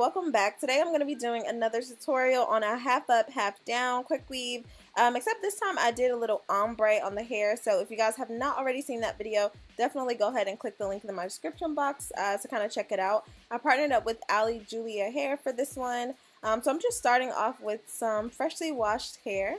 welcome back. Today I'm going to be doing another tutorial on a half up, half down quick weave. Um, except this time I did a little ombre on the hair. So if you guys have not already seen that video, definitely go ahead and click the link in my description box uh, to kind of check it out. I partnered up with Ali Julia Hair for this one. Um, so I'm just starting off with some freshly washed hair.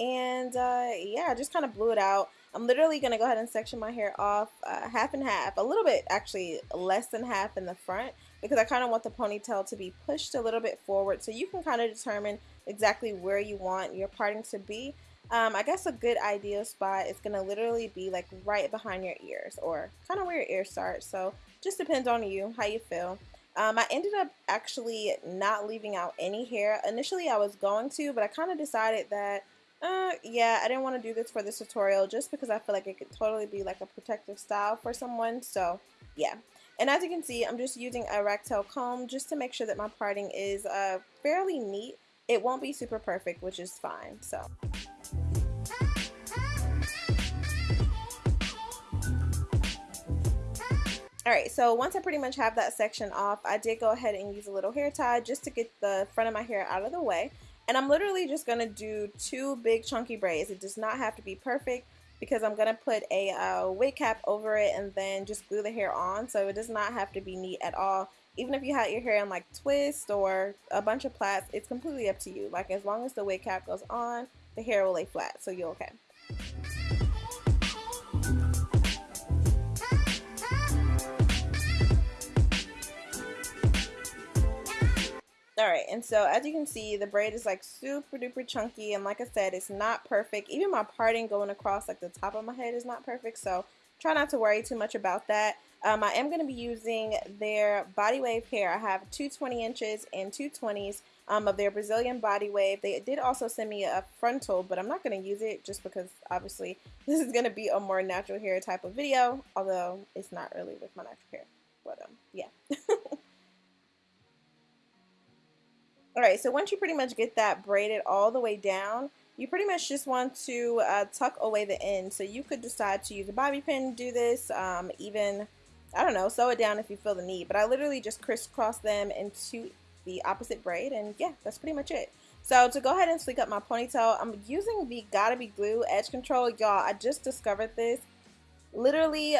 And uh, yeah, I just kind of blew it out. I'm literally going to go ahead and section my hair off uh, half and half, a little bit actually less than half in the front because I kind of want the ponytail to be pushed a little bit forward so you can kind of determine exactly where you want your parting to be. Um, I guess a good ideal spot is going to literally be like right behind your ears or kind of where your ears start. So just depends on you, how you feel. Um, I ended up actually not leaving out any hair. Initially I was going to, but I kind of decided that uh, yeah, I didn't want to do this for this tutorial just because I feel like it could totally be like a protective style for someone. So, yeah. And as you can see, I'm just using a ragtail comb just to make sure that my parting is uh, fairly neat. It won't be super perfect, which is fine. So. Alright, so once I pretty much have that section off, I did go ahead and use a little hair tie just to get the front of my hair out of the way. And I'm literally just going to do two big chunky braids. It does not have to be perfect because I'm going to put a uh, wig cap over it and then just glue the hair on. So it does not have to be neat at all. Even if you had your hair in like twist or a bunch of plaits, it's completely up to you. Like as long as the wig cap goes on, the hair will lay flat. So you're okay. Alright, and so as you can see, the braid is like super duper chunky, and like I said, it's not perfect. Even my parting going across like the top of my head is not perfect, so try not to worry too much about that. Um, I am going to be using their body wave hair. I have two 20 inches and two 20s um, of their Brazilian body wave. They did also send me a frontal, but I'm not going to use it just because obviously this is going to be a more natural hair type of video, although it's not really with my natural hair. But um, yeah. Alright, so once you pretty much get that braided all the way down, you pretty much just want to uh, tuck away the end. So you could decide to use a bobby pin to do this, um, even, I don't know, sew it down if you feel the need. But I literally just crisscross them into the opposite braid, and yeah, that's pretty much it. So to go ahead and sleek up my ponytail, I'm using the Gotta Be Glue Edge Control. Y'all, I just discovered this. Literally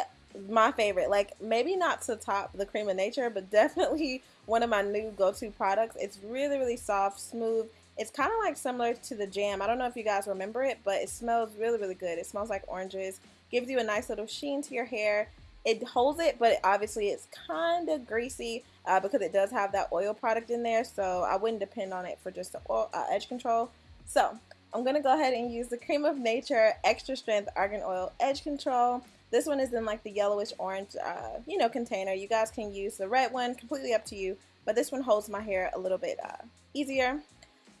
my favorite. Like, maybe not to top the Cream of Nature, but definitely one of my new go-to products. It's really, really soft, smooth. It's kind of like similar to the jam. I don't know if you guys remember it, but it smells really, really good. It smells like oranges. Gives you a nice little sheen to your hair. It holds it, but obviously it's kind of greasy uh, because it does have that oil product in there. So I wouldn't depend on it for just the oil, uh, edge control. So I'm going to go ahead and use the Cream of Nature Extra Strength Argan Oil Edge Control. This one is in like the yellowish orange, uh, you know, container. You guys can use the red one, completely up to you. But this one holds my hair a little bit uh, easier.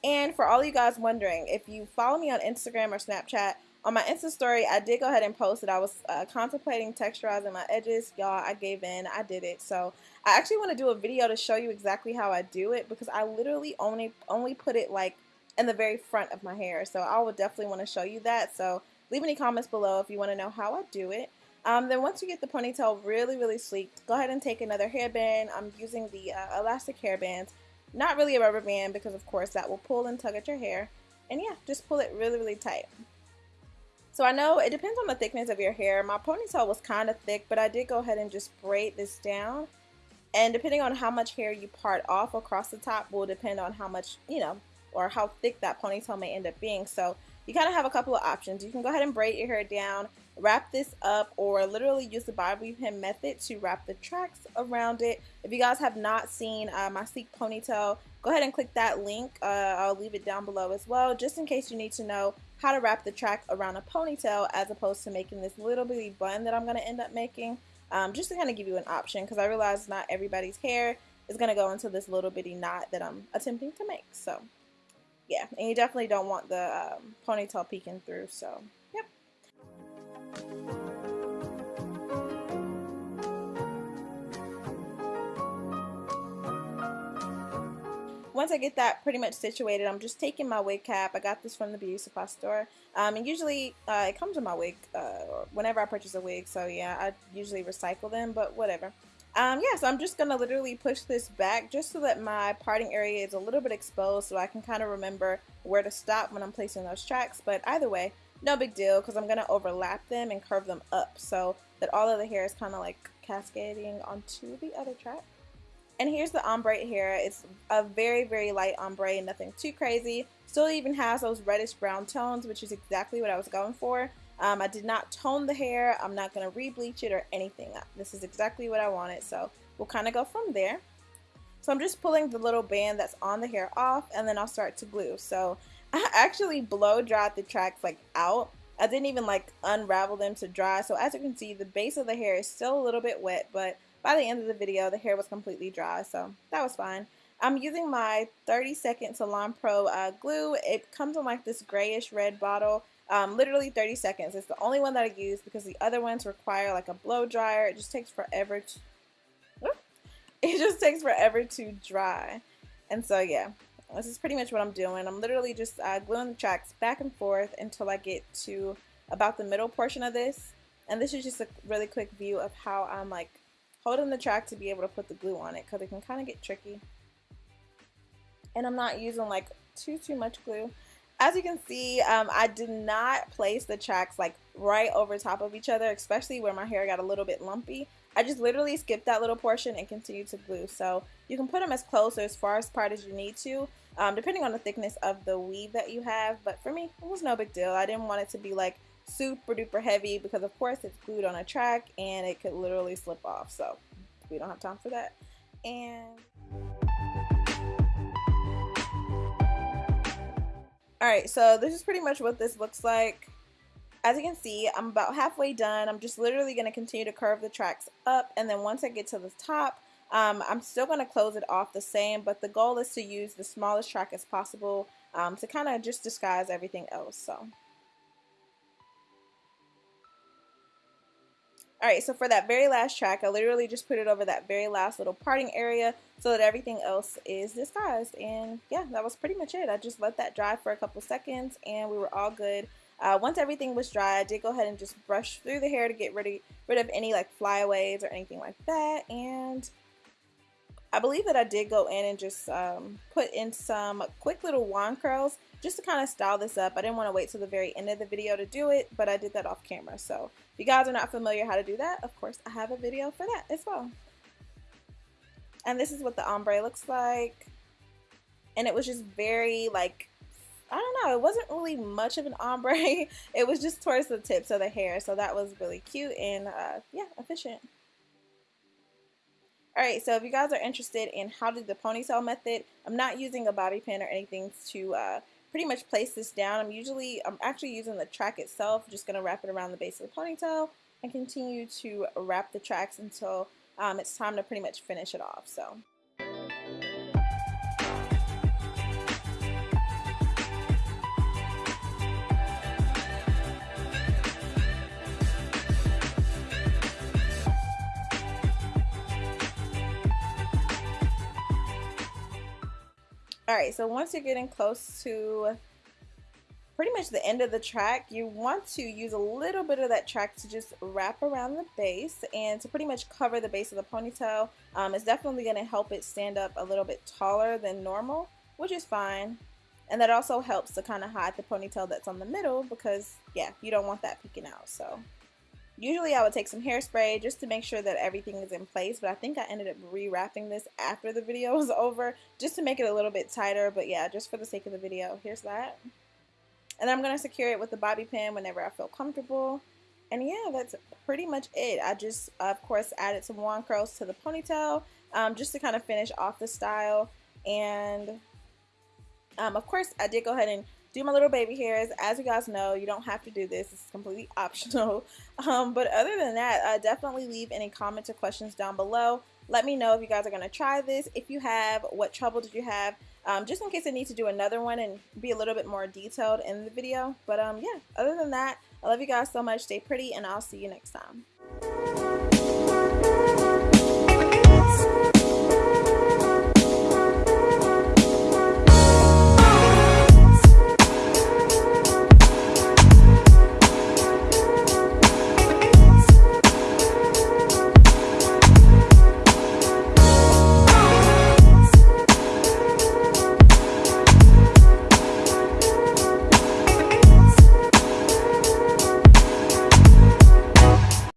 And for all you guys wondering, if you follow me on Instagram or Snapchat, on my Insta story, I did go ahead and post that I was uh, contemplating texturizing my edges. Y'all, I gave in. I did it. So I actually want to do a video to show you exactly how I do it because I literally only only put it like in the very front of my hair. So I would definitely want to show you that. So leave any comments below if you want to know how I do it. Um, then once you get the ponytail really, really sleek, go ahead and take another hairband. I'm using the uh, elastic hairband, not really a rubber band because of course that will pull and tug at your hair. And yeah, just pull it really, really tight. So I know it depends on the thickness of your hair. My ponytail was kind of thick, but I did go ahead and just braid this down. And depending on how much hair you part off across the top will depend on how much, you know, or how thick that ponytail may end up being. So you kind of have a couple of options. You can go ahead and braid your hair down, wrap this up, or literally use the bobby pin method to wrap the tracks around it. If you guys have not seen uh, my sleek ponytail, go ahead and click that link. Uh, I'll leave it down below as well, just in case you need to know how to wrap the track around a ponytail as opposed to making this little bitty bun that I'm going to end up making. Um, just to kind of give you an option because I realize not everybody's hair is going to go into this little bitty knot that I'm attempting to make. So yeah, and you definitely don't want the um, ponytail peeking through, so yep. Once I get that pretty much situated, I'm just taking my wig cap. I got this from the beauty supply store. Um, and usually uh, it comes with my wig uh, whenever I purchase a wig. So yeah, I usually recycle them, but whatever. Um, yeah, so I'm just going to literally push this back just so that my parting area is a little bit exposed so I can kind of remember where to stop when I'm placing those tracks. But either way, no big deal because I'm going to overlap them and curve them up so that all of the hair is kind of like cascading onto the other track. And here's the ombre hair. It's a very, very light ombre, nothing too crazy. Still even has those reddish brown tones, which is exactly what I was going for. Um, I did not tone the hair. I'm not going to re-bleach it or anything. This is exactly what I wanted. So we'll kind of go from there. So I'm just pulling the little band that's on the hair off and then I'll start to glue. So I actually blow dried the tracks like out. I didn't even like unravel them to dry. So as you can see, the base of the hair is still a little bit wet, but by the end of the video, the hair was completely dry. So that was fine. I'm using my 30 second Salon Pro uh, glue. It comes in like this grayish red bottle. Um, literally 30 seconds. It's the only one that I use because the other ones require like a blow dryer. It just takes forever to, it just takes forever to dry. And so yeah, this is pretty much what I'm doing. I'm literally just uh, gluing the tracks back and forth until I get to about the middle portion of this. And this is just a really quick view of how I'm like holding the track to be able to put the glue on it because it can kind of get tricky. And I'm not using like too, too much glue as you can see, um, I did not place the tracks like right over top of each other, especially where my hair got a little bit lumpy. I just literally skipped that little portion and continued to glue. So you can put them as close or as far apart as you need to, um, depending on the thickness of the weave that you have. But for me, it was no big deal. I didn't want it to be like super duper heavy because of course it's glued on a track and it could literally slip off. So we don't have time for that. And Alright, so this is pretty much what this looks like. As you can see, I'm about halfway done. I'm just literally going to continue to curve the tracks up and then once I get to the top, um, I'm still going to close it off the same, but the goal is to use the smallest track as possible um, to kind of just disguise everything else. So. Alright, so for that very last track, I literally just put it over that very last little parting area so that everything else is disguised. And yeah, that was pretty much it. I just let that dry for a couple seconds and we were all good. Uh, once everything was dry, I did go ahead and just brush through the hair to get rid of, rid of any like flyaways or anything like that. And I believe that I did go in and just um, put in some quick little wand curls just to kind of style this up. I didn't want to wait till the very end of the video to do it, but I did that off camera. So if you guys are not familiar how to do that, of course, I have a video for that as well. And this is what the ombre looks like. And it was just very like, I don't know, it wasn't really much of an ombre. it was just towards the tips of the hair. So that was really cute and uh, yeah, efficient. Alright, so if you guys are interested in how to do the ponytail method, I'm not using a bobby pin or anything to uh, pretty much place this down. I'm usually, I'm actually using the track itself, just going to wrap it around the base of the ponytail and continue to wrap the tracks until um, it's time to pretty much finish it off. So. Alright, so once you're getting close to pretty much the end of the track, you want to use a little bit of that track to just wrap around the base and to pretty much cover the base of the ponytail. Um, it's definitely going to help it stand up a little bit taller than normal, which is fine. And that also helps to kind of hide the ponytail that's on the middle because, yeah, you don't want that peeking out. So Usually I would take some hairspray just to make sure that everything is in place, but I think I ended up rewrapping this after the video was over just to make it a little bit tighter, but yeah, just for the sake of the video, here's that. And I'm going to secure it with the bobby pin whenever I feel comfortable. And yeah, that's pretty much it. I just, of course, added some wand curls to the ponytail um, just to kind of finish off the style. And um, of course, I did go ahead and do my little baby hairs. As you guys know, you don't have to do this. It's completely optional. Um, but other than that, uh, definitely leave any comments or questions down below. Let me know if you guys are going to try this. If you have, what trouble did you have? Um, just in case I need to do another one and be a little bit more detailed in the video. But um, yeah, other than that, I love you guys so much. Stay pretty, and I'll see you next time.